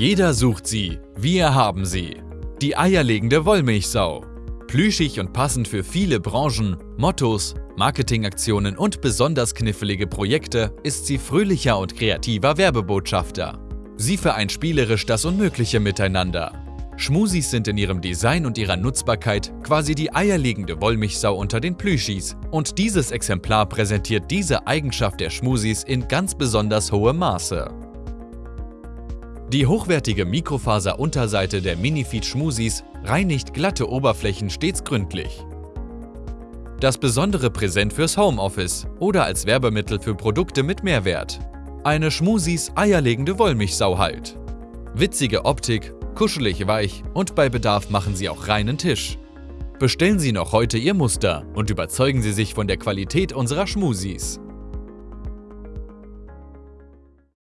Jeder sucht sie, wir haben sie. Die eierlegende Wollmilchsau. Plüschig und passend für viele Branchen, Mottos, Marketingaktionen und besonders knifflige Projekte ist sie fröhlicher und kreativer Werbebotschafter. Sie vereint spielerisch das Unmögliche miteinander. Schmusis sind in ihrem Design und ihrer Nutzbarkeit quasi die eierlegende Wollmilchsau unter den Plüschis und dieses Exemplar präsentiert diese Eigenschaft der Schmusis in ganz besonders hohem Maße. Die hochwertige Mikrofaser-Unterseite der Minifeed Schmusis reinigt glatte Oberflächen stets gründlich. Das besondere Präsent fürs Homeoffice oder als Werbemittel für Produkte mit Mehrwert. Eine Schmusis eierlegende Wollmilchsau halt. Witzige Optik, kuschelig weich und bei Bedarf machen sie auch reinen Tisch. Bestellen Sie noch heute Ihr Muster und überzeugen Sie sich von der Qualität unserer Schmusis.